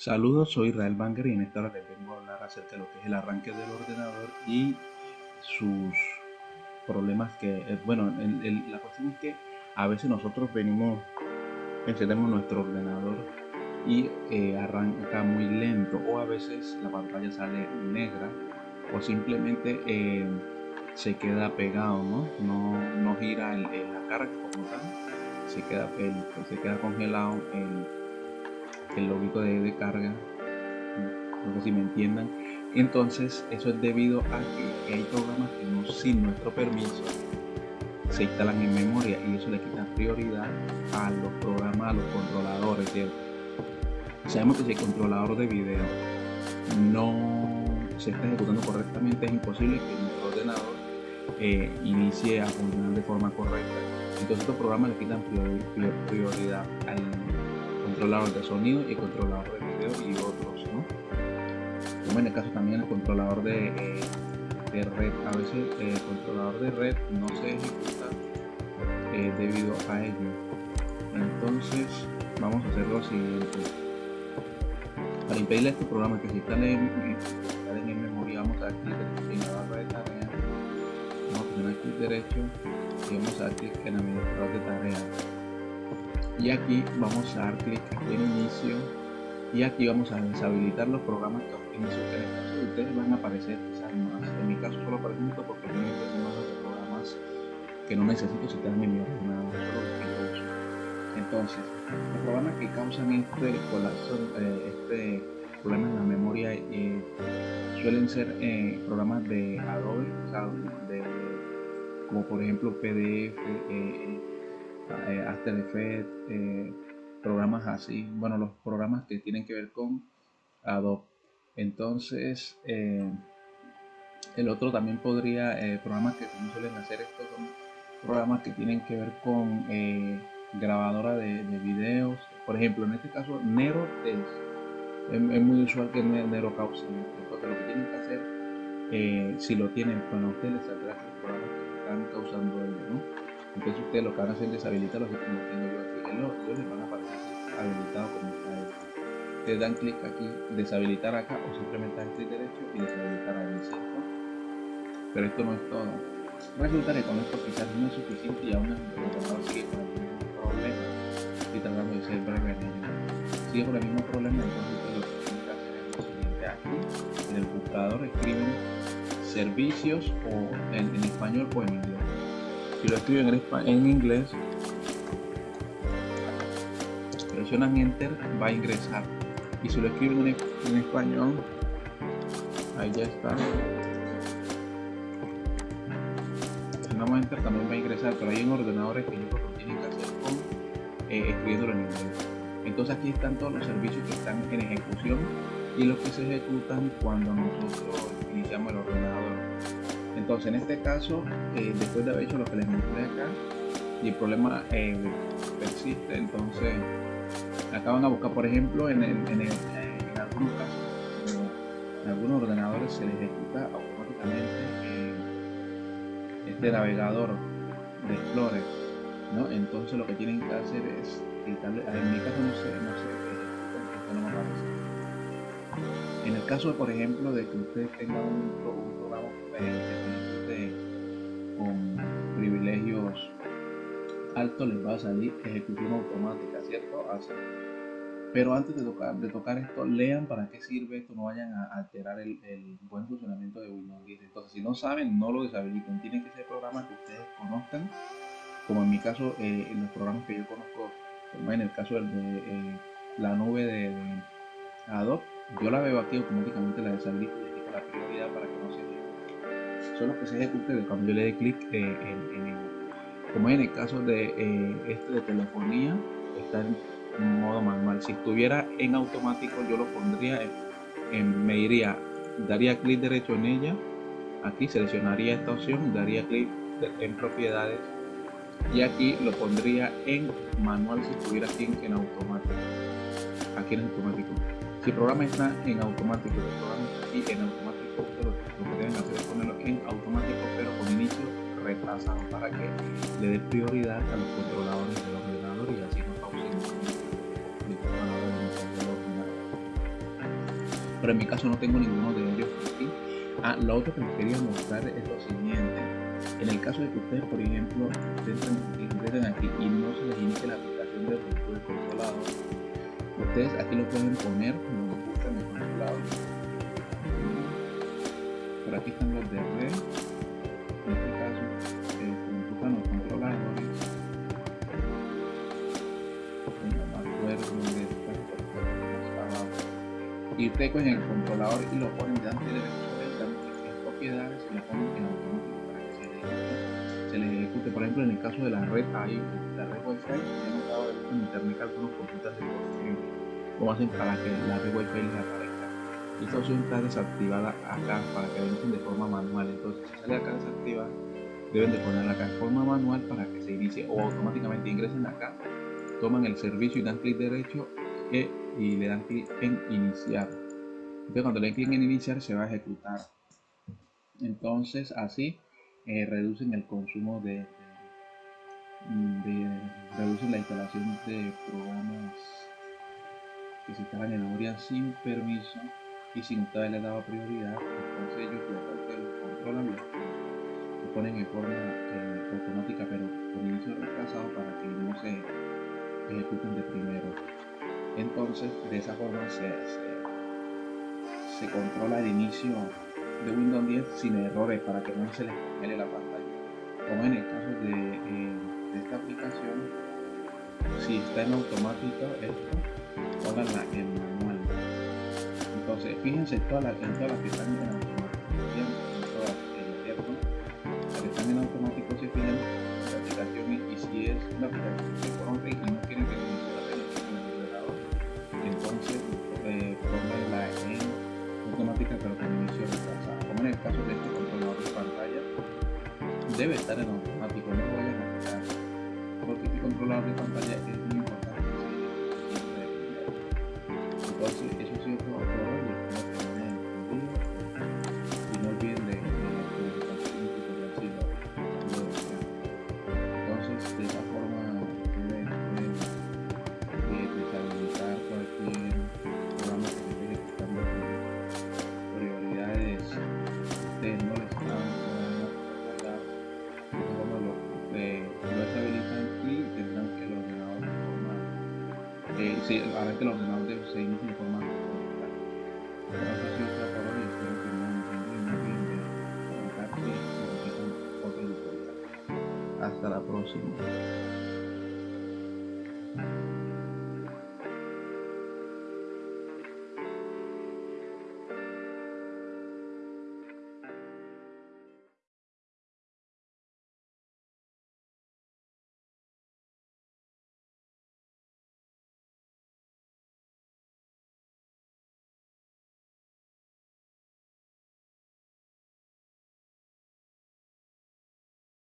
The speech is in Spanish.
Saludos, soy Israel Banger y en esta hora les vengo a hablar acerca de lo que es el arranque del ordenador y sus problemas que, eh, bueno, la cuestión es que a veces nosotros venimos, encendemos nuestro ordenador y eh, arranca muy lento o a veces la pantalla sale negra o simplemente eh, se queda pegado, ¿no? No, gira en, la carga se queda, se queda congelado el el loguito de, carga, no sé si me entiendan. Entonces, eso es debido a que hay programas que no sin nuestro permiso se instalan en memoria y eso le quita prioridad a los programas, a los controladores. Sabemos que si el controlador de video no se está ejecutando correctamente, es imposible que nuestro ordenador eh, inicie a funcionar de forma correcta. Entonces estos programas le quitan prioridad al controlador de sonido y controlador de video y otros, ¿no? Como en el caso también el controlador de, eh, red, a veces el controlador de red no se ejecuta eh, debido a ello. Entonces vamos a hacer lo siguiente. Para impedirle a este programa que se instale en, en memoria, vamos a dar clic en la barra de tareas, vamos a presionar clic derecho y vamos a dar clic en administrador de tareas y aquí vamos a dar clic en inicio. Y aquí vamos a deshabilitar los programas que inicio que en el caso de ustedes van a aparecer quizás más. En mi caso solo aparece esto porque tengo de programas que no necesito si citar en mi ordenador solo entonces los programas que causan este colapso eh, este problema en la memoria eh, suelen ser eh, programas de Adobe de, como por ejemplo PDF eh, After Effects, eh, programas así, bueno, los programas que tienen que ver con Adobe. Entonces, eh, el otro también podría, programas que también suelen hacer esto son programas que tienen que ver con grabadora de, videos. Por ejemplo, en este caso, Nero es, es, muy usual que Nero cause porque lo que tienen que hacer, si lo tienen, bueno, ustedes les los programas que están causando ello, ¿no? Entonces ustedes lo que van a hacer es deshabilitarlo así como tengo yo aquí. En los les van a aparecer habilitado como está esto. Ustedes dan clic aquí, deshabilitar acá o simplemente dan clic derecho y deshabilitar ahí, ¿cierto? Pero esto no es todo. Resulta que con esto quizás no es suficiente y aún el sigue con el mismo problema. Estoy tratando de ser breve en. Sigue con el mismo problema, entonces lo que tienen que hacer es lo siguiente. Aquí en el buscador escriben servicios o en, en español o en si lo escriben en, inglés, presionan enter, va a ingresar. Y si lo escriben en, español, ahí ya está. Presionamos enter, también va a ingresar, pero hay en ordenadores que ellos lo tienen que hacer con eh, escribiéndolo en inglés. Entonces aquí están todos los servicios que están en ejecución y los que se ejecutan cuando nosotros iniciamos el ordenador. Entonces, en este caso, eh, después de haber hecho lo que les mostré acá, y el problema eh, persiste, entonces acá van a buscar, por ejemplo, en, en, algunos casos, en algunos ordenadores se les ejecuta automáticamente eh, este navegador de Explorer, ¿no? Entonces lo que tienen que hacer es quitarle, en mi caso no sé, no sé, aparece. En el caso, por ejemplo, de que ustedes tengan un, programa con privilegios altos, les va a salir ejecución automática, ¿cierto? Así. Pero antes de tocar, de tocar esto, lean para qué sirve esto, no vayan a alterar el, buen funcionamiento de Windows 10. Entonces, si no saben, no lo deshabiliten. Tienen que ser programas que ustedes conozcan, como en mi caso, eh, en los programas que yo conozco, en el caso de, eh, la nube de Adobe yo la veo aquí automáticamente la deshabilito y le la prioridad para que no se. Solo que se ejecute cuando yo le dé clic eh, en, en, como en el caso de eh, este de telefonía, está en modo manual. Si estuviera en automático, yo lo pondría en, me iría, daría clic derecho en ella, aquí seleccionaría esta opción, daría clic en propiedades y aquí lo pondría en manual si estuviera aquí en automático. Aquí en automático. Si el programa está en automático, el programa está aquí en automático, pero lo que deben hacer es ponerlo en automático, pero con inicio retrasado para que le dé prioridad a los controladores del ordenador y así no ordenador. pero en mi caso no tengo ninguno de ellos aquí. Ah, lo otro que les quería mostrar es lo siguiente. En el caso de que ustedes, por ejemplo, entren aquí y no se les inicie la aplicación de del controlador, ustedes aquí lo pueden poner como buscan el controlador. Por aquí están los de red. En este caso, eh, buscan los controladores. No me acuerdo de y ustedes cogen el controlador y lo ponen delante de las propiedades y lo ponen en Por ejemplo, en el caso de la red, ahí, la red Wi-Fi, he notado en internet que algunos consultas de cómo hacen para que la red Wi-Fi les aparezca. Esta opción está desactivada acá para que la de forma manual. Entonces, si sale acá desactivada, deben de ponerla acá en forma manual para que se inicie o automáticamente ingresen acá, toman el servicio y dan clic derecho y le dan clic en iniciar. Entonces cuando le den clic en iniciar se va a ejecutar. Entonces así eh, reducen el consumo de, de, reducen la instalación de programas que se instalan en memoria sin permiso y sin ustedes les daba prioridad. Entonces ellos lo controlan lo ponen en forma eh, automática pero con inicio retrasado para que no se ejecuten de primero. Entonces, de esa forma se, controla el inicio de Windows 10 sin errores para que no se les congele la pantalla. Como en el caso de, eh, esta aplicación, si está en automático, esto, pónganla en manual. Entonces, fíjense todas las, en que están en automático, todas, las que están en automático se fijan la aplicación y, si es una aplicación de este controlador de pantalla debe estar en automático, no vayan a quitar, porque este controlador de pantalla es muy importante. Entonces eso sí es hayan entendido muy bien de contacto y otro tutorial hasta la próxima